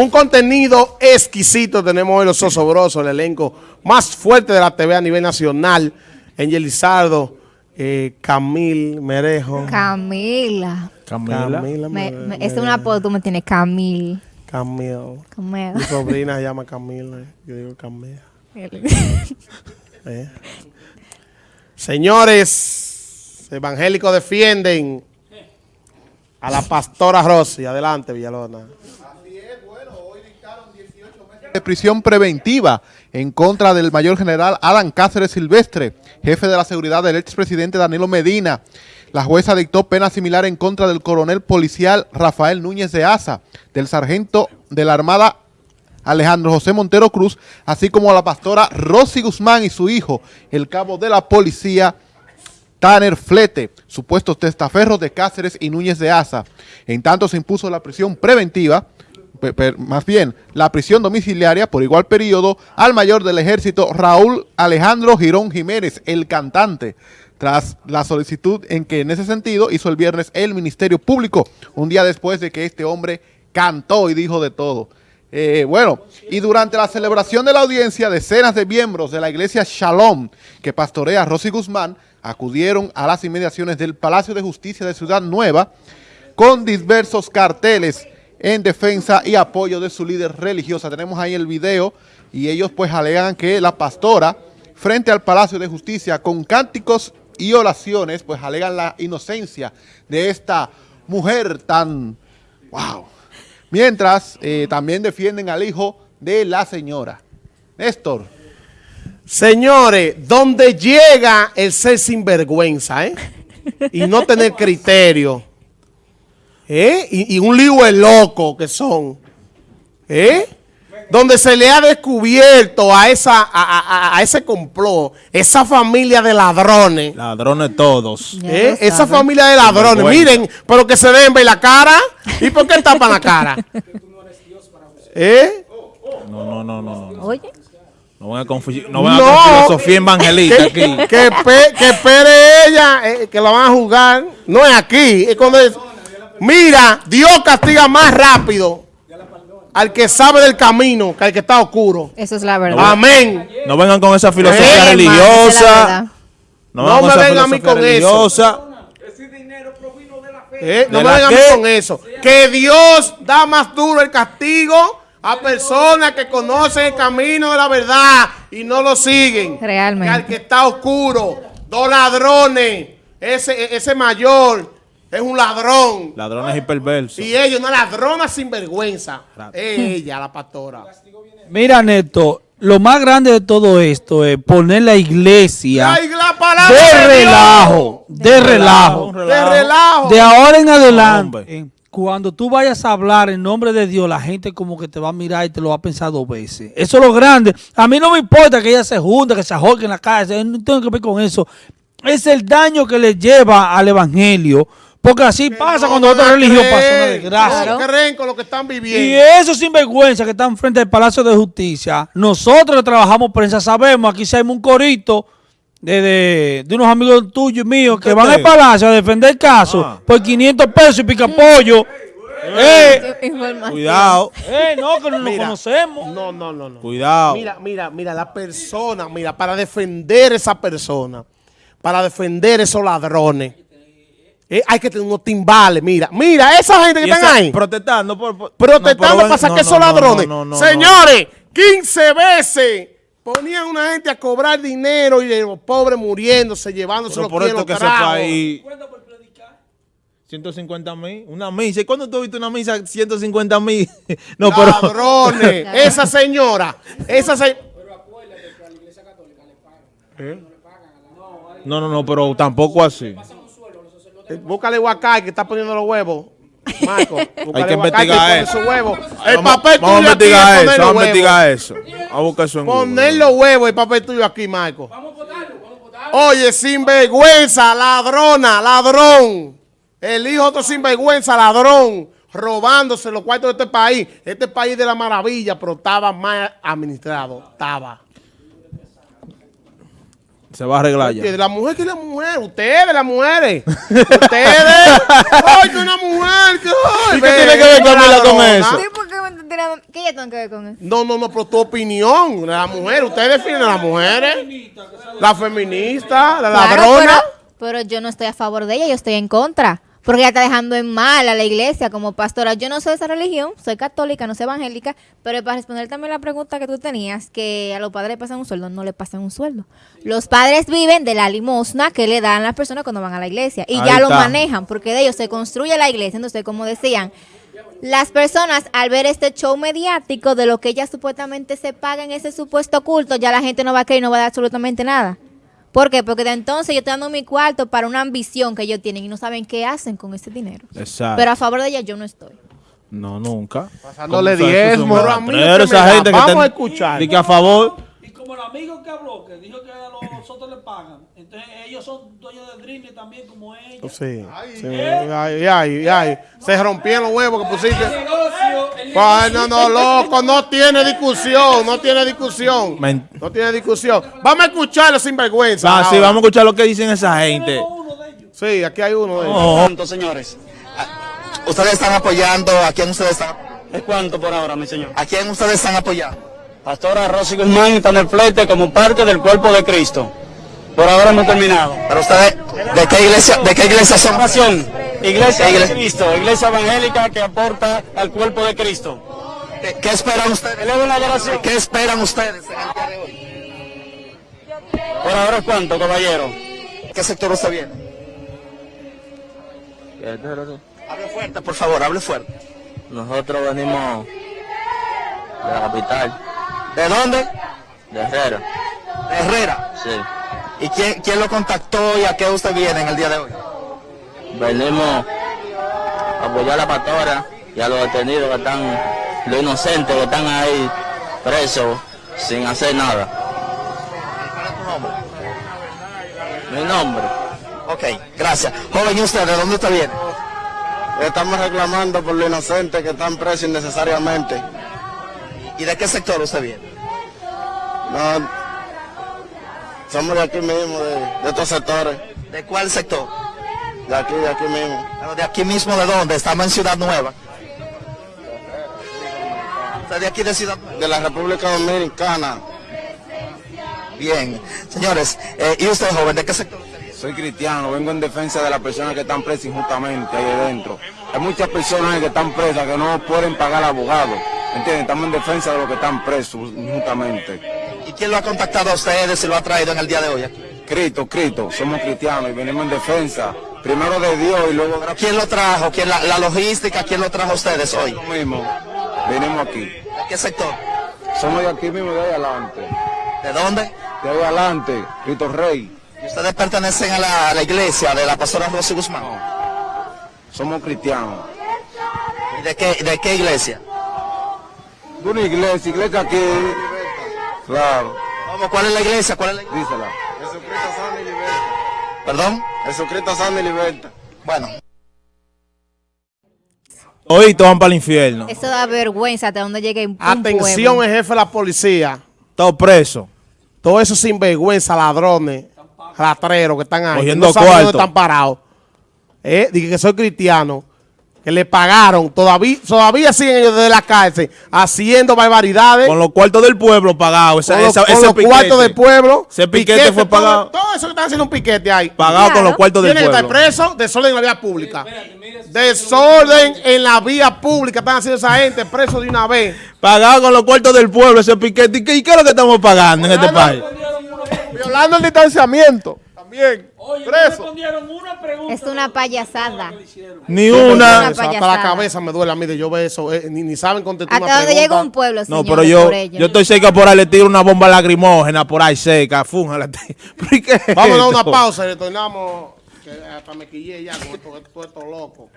Un contenido exquisito tenemos hoy los Sosobrosos, el elenco más fuerte de la TV a nivel nacional. Angel Lizardo, eh, Camil Merejo. Camila. Camila. Camila Me, Mere- me- es un apodo, tú me tienes Camil. Camil. Camila. Mi sobrina se llama Camila. Yo digo Camila. Eh. Señores, evangélicos defienden a la pastora Rosy. Adelante, Villalona. Prisión preventiva en contra del mayor general Alan Cáceres Silvestre, jefe de la seguridad del expresidente Danilo Medina. La jueza dictó pena similar en contra del coronel policial Rafael Núñez de Asa, del sargento de la Armada Alejandro José Montero Cruz, así como a la pastora Rosy Guzmán y su hijo, el cabo de la policía Tanner Flete, supuestos testaferros de Cáceres y Núñez de Asa. En tanto se impuso la prisión preventiva, más bien la prisión domiciliaria por igual periodo al mayor del ejército Raúl Alejandro Girón Jiménez, el cantante, tras la solicitud en que en ese sentido hizo el viernes el Ministerio Público, un día después de que este hombre cantó y dijo de todo. Eh, bueno, y durante la celebración de la audiencia, decenas de miembros de la iglesia Shalom, que pastorea Rosy Guzmán, acudieron a las inmediaciones del Palacio de Justicia de Ciudad Nueva con diversos carteles en defensa y apoyo de su líder religiosa. Tenemos ahí el video y ellos pues alegan que la pastora, frente al Palacio de Justicia, con cánticos y oraciones, pues alegan la inocencia de esta mujer tan... ¡Wow! Mientras eh, también defienden al hijo de la señora. Néstor. Señores, donde llega el ser sinvergüenza, ¿eh? Y no tener criterio. ¿Eh? Y, y un lío de loco que son. ¿Eh? Donde se le ha descubierto a esa a, a- a ese complot, esa familia de ladrones. Ladrones todos. ¿eh? Esa familia de ladrones. Miren, pero que se deben ver la cara. ¿Y por qué tapan la cara? ¿Eh? No, no, no, no, no. Oye, No van a confundir, no van a No. con filosofía evangelista aquí. que, que espere ella, eh, que la van a jugar. No es aquí. Es cuando es- Mira, Dios castiga más rápido al que sabe del camino que al que está oscuro. eso es la verdad. Amén. No vengan con esa filosofía es religiosa. No, me vengan a mí con eso. Eh, No ¿De me vengan a mí con eso. Que Dios da más duro el castigo a personas que conocen el camino de la verdad y no lo siguen. Realmente. Que al que está oscuro. Dos ladrones. Ese, ese mayor es un ladrón. Ladrones y perversos. Y ella, una ladrona sin vergüenza. Ella, la pastora. Mira, Neto, lo más grande de todo esto es poner la iglesia la de relajo, de relajo. De relajo. De ahora en adelante, Hombre. cuando tú vayas a hablar en nombre de Dios, la gente como que te va a mirar y te lo va a pensar dos veces. Eso es lo grande. A mí no me importa que ella se junte, que se ajorque en la calle, no tengo que ver con eso. Es el daño que le lleva al evangelio. Porque así pasa No cuando otra religión pasa una desgracia. No creen con lo que están Y viviendo. esos sinvergüenza que están frente al Palacio de Justicia, nosotros que trabajamos prensa sabemos, aquí hacemos un corito de, de, de unos amigos tuyos y míos que ¿Qué van al Palacio a defender el caso Ah. por 500 pesos y pica pollo. Eh. Cuidado, eh, no, que no nos Mira. conocemos. No, no, no, no. cuidado. Mira, mira, mira, la persona, mira, para defender esa persona, para defender esos ladrones, eh, hay que tener unos timbales, mira, mira, esa gente que están ahí, Protestando por, por- protestando no, pero para sacar no, esos no, no, ladrones. no, no, no, Señores, 15 veces ponían una gente a cobrar dinero y los pobres muriéndose, llevándose Pero los por esto que tragos. país... 150 mil, una misa. ¿Y cuándo tú viste una misa 150 mil? No, pero... Ladrones, esa señora, esa señora. No, no, no, pero tampoco así. Búscale Huacay que está poniendo los huevos. Marco, búscale que investigar pone eso. El Vamos- papel vamos tuyo a aquí poner eso, vamos a investigar eso. Vamos a buscar eso en. Poner los huevos, el papel tuyo aquí, Marco. Oye, sinvergüenza, ladrona, ladrón. El hijo otro sinvergüenza, ladrón. Robándose los cuartos de este país. Este país de la maravilla, pero estaba mal administrado. Estaba. Se va a arreglar ya. La mujer que la mujer, ustedes las mujeres. ustedes. Ay, que una mujer. Que, ay, ¿Y qué tiene que ver Camila con ladrona. eso? ¿Qué yo tengo que ver con eso? No, no, no, pero tu opinión, la mujer, ustedes definen a las mujeres, la feminista, la Claro, ladrona. pero, pero yo no estoy a favor de ella, yo estoy en contra. Porque ella está dejando en mal a la iglesia como pastora. Yo no soy de esa religión, soy católica, no soy evangélica, pero para responder también la pregunta que tú tenías, que a los padres le pasan un sueldo, no le pasan un sueldo. Los padres viven de la limosna que le dan las personas cuando van a la iglesia y Ahí ya lo manejan, porque de ellos se construye la iglesia. Entonces, como decían, las personas al ver este show mediático de lo que ellas supuestamente se paga en ese supuesto culto, ya la gente no va a creer y no va a dar absolutamente nada. ¿Por qué? Porque de entonces yo estoy dando mi cuarto para una ambición que ellos tienen y no saben qué hacen con ese dinero. Exacto. Pero a favor de ella yo no estoy. no, nunca. Pasándole ¿Cómo sabes que son diezmo. Pero a mí que esa gente que vamos están- a escuchar. di que a favor. Y como el amigo que habló, que dijo que a los otros le pagan, entonces ellos son dueños de Dreaming también como ellos. Sí, sí, ay, ay, ay. Se rompieron los huevos que pusiste. Ay, no, no, loco, no tiene discusión, no tiene discusión. No tiene discusión. Vamos a escucharlo sin vergüenza. Ah, sí, vamos a escuchar lo que dicen esa gente. Sí, aquí hay uno de ellos. Oh, ¿Cuánto, señores? Ah, ¿Ustedes están apoyando? ¿A quién ustedes están? ¿Es cuánto por ahora, mi señor? ¿A quién ustedes están apoyando? Pastora Rosy Guzmán está en el flete como parte del cuerpo de Cristo. Por ahora hemos terminado. Pero ustedes, ¿de qué iglesia, de qué iglesia son? Iglesia ¿Qué de iglesia? Cristo, iglesia evangélica que aporta al cuerpo de Cristo. ¿Qué, qué esperan ustedes? ¿Qué esperan ustedes en el día de hoy? Por ahora es cuánto, caballero. ¿Qué sector usted viene? Hable fuerte, por favor, hable fuerte. Nosotros venimos de la capital, ¿De dónde? de Herrera. De Herrera. Sí. ¿Y quién, quién lo contactó y a qué usted viene en el día de hoy? Venimos a apoyar a la pastora y a los detenidos que están, los inocentes que están ahí presos sin hacer nada. Mi nombre. Ok, gracias. Joven, ¿y usted de dónde usted viene? Estamos reclamando por los inocentes que están presos innecesariamente. ¿Y de qué sector usted viene? No, somos de aquí mismo, de, de estos sectores. ¿De cuál sector? De aquí, de aquí mismo. Pero ¿De aquí mismo de dónde? Estamos en Ciudad Nueva. ¿Usted de aquí de Ciudad Nueva? De la República Dominicana. Bien. Señores, eh, ¿y usted joven? ¿De qué sector? Soy cristiano, vengo en defensa de las personas que están presas injustamente ahí adentro. Hay muchas personas que están presas que no pueden pagar abogados. ¿Entienden? Estamos en defensa de los que están presos injustamente. ¿Y quién lo ha contactado a ustedes y lo ha traído en el día de hoy? Cristo, Cristo, somos cristianos y venimos en defensa. Primero de Dios y luego de ¿Pero quién lo trajo? ¿Quién la, la logística? ¿Quién lo trajo a ustedes hoy? lo mismo. Venimos aquí. ¿De qué sector? Somos de aquí mismo, de ahí adelante. ¿De dónde? De ahí adelante, Cristo Rey. ¿Y ustedes pertenecen a la, a la iglesia de la pastora Rosy Guzmán? Somos cristianos. ¿Y de qué, de qué iglesia? De una iglesia, iglesia aquí. Claro, ¿Cómo? ¿Cuál es la iglesia? ¿Cuál es la iglesia? dísela. Jesucristo sana y liberta. ¿Perdón? Jesucristo sana y liberta. Bueno. Hoy todos van para el infierno. Eso da vergüenza hasta donde llegue un Atención, pueblo. el jefe de la policía. Todos presos. Todos esos sinvergüenza, ladrones, ratreros que están ahí. Cogiendo no saben dónde están parados. Eh, dije que soy cristiano. Que le pagaron. Todavía, todavía siguen ellos desde la cárcel haciendo barbaridades. Con los cuartos del pueblo pagados. Con los, esa- con ese los piquete. cuartos del pueblo. Ese piquete fue todo- pagado. Todo, eso que están haciendo un piquete ahí. Pagado con los cuartos del Tienen que estar pueblo. presos, desorden en la vía pública. Desorden en la vía pública. Están haciendo esa gente presos de una vez. Pagado con los cuartos del pueblo ese piquete. ¿Y qué, y qué es lo que estamos pagando en este país? Violando el distanciamiento. También. Oye, no respondieron una pregunta. Es una payasada. Ni una una. Hasta la cabeza me duele a mí de yo ver eso. eh, ni, ni saben contestar Hasta una donde pregunta. llega un pueblo, No, señores, pero yo, por yo estoy cerca por ahí, le tiro una bomba lacrimógena por ahí seca, fújala. ¿Pero y qué es Vámonos a una pausa y retornamos. Que hasta me quillé ya con esto, esto, esto loco.